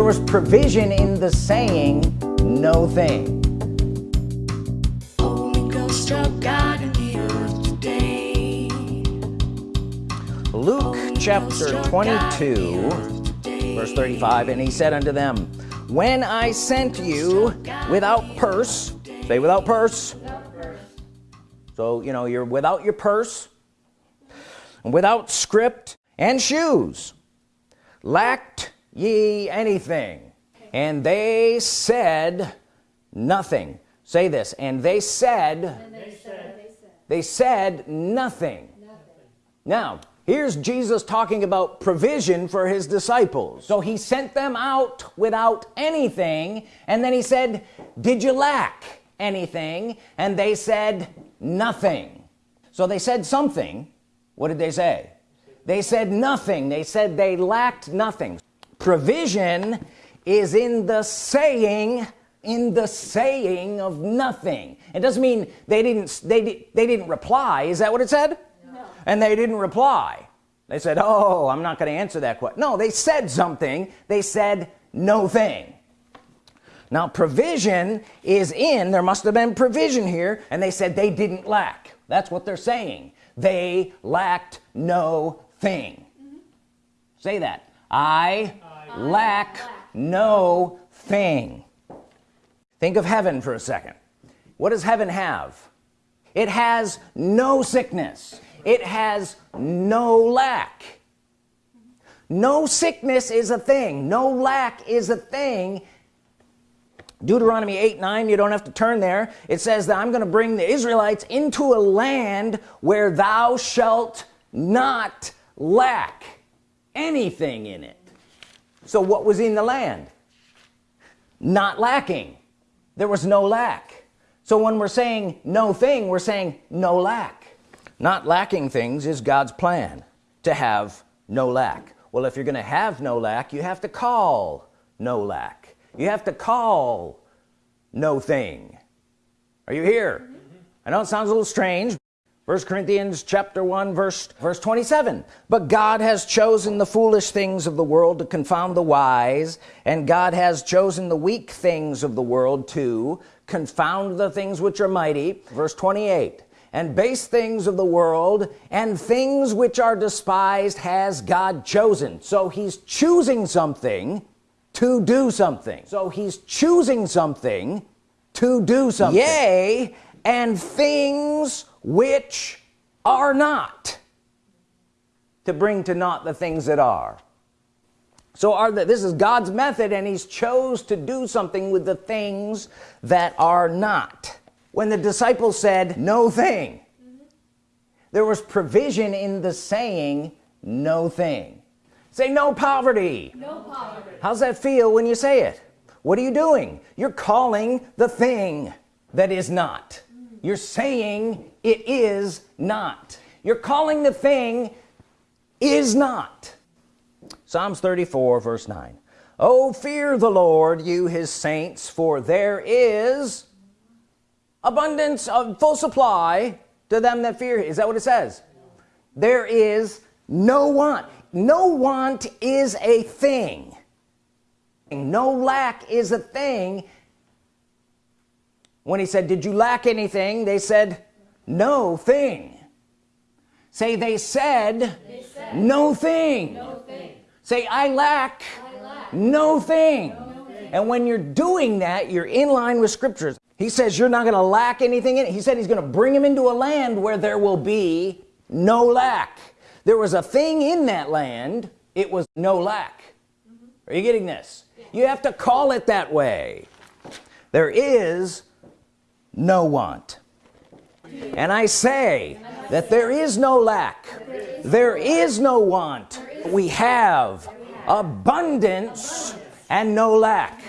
there was provision in the saying no thing. Luke chapter 22 verse 35 and he said unto them when I sent you without purse say without purse, without purse. so you know you're without your purse without scrip and shoes lacked ye anything. And they said nothing. Say this and they said, and they, said they said nothing, nothing. now here's Jesus talking about provision for his disciples. So he sent them out without anything and then he said did you lack anything? And they said nothing. So they said something. What did they say? They said nothing. They said they lacked nothing provision is in the saying in the saying of nothing. It doesn't mean they didn't they, they didn't reply. Is that what it said? No. and they didn't reply. They said oh I'm not gonna answer that question no they said something. They said no thing. Now provision is in there must have been provision here and they said they didn't lack. That's what they're saying. They lacked no thing. Mm -hmm. say that. I lack, no thing. Think of heaven for a second. What does heaven have? It has no sickness. It has no lack. No sickness is a thing. No lack is a thing. Deuteronomy 8 9 you don't have to turn there. It says that I'm gonna bring the Israelites into a land where thou shalt not lack anything in it so what was in the land? Not lacking. There was no lack. So when we're saying no thing we're saying no lack. Not lacking things is God's plan to have no lack. Well if you're gonna have no lack you have to call no lack. You have to call no thing. Are you here. I know it sounds a little strange first Corinthians chapter 1 verse verse 27 but God has chosen the foolish things of the world to confound the wise and God has chosen the weak things of the world to confound the things which are mighty. Verse 28 and base things of the world and things which are despised has God chosen. So he's choosing something to do something. So he's choosing something to do something. Yea and things which are not to bring to naught the things that are. So are the, this is God's method and he's chose to do something with the things that are not. When the disciples said no thing mm -hmm. there was provision in the saying no thing. Say no poverty. no poverty. How's that feel when you say it? What are you doing? You're calling the thing that is not you're saying it is not. You're calling the thing is not. Psalms 34 verse 9 oh fear the Lord you his saints for there is abundance of full supply to them that fear is that what it says? There is no want. No want is a thing. No lack is a thing when he said did you lack anything they said no thing say they said, they said no, thing. no thing say I lack, I lack. No, thing. no thing and when you're doing that you're in line with scriptures he says you're not gonna lack anything in it he said he's gonna bring him into a land where there will be no lack there was a thing in that land it was no lack mm -hmm. are you getting this yeah. you have to call it that way there is no want. And I say that there is no lack. There is no want. We have abundance and no lack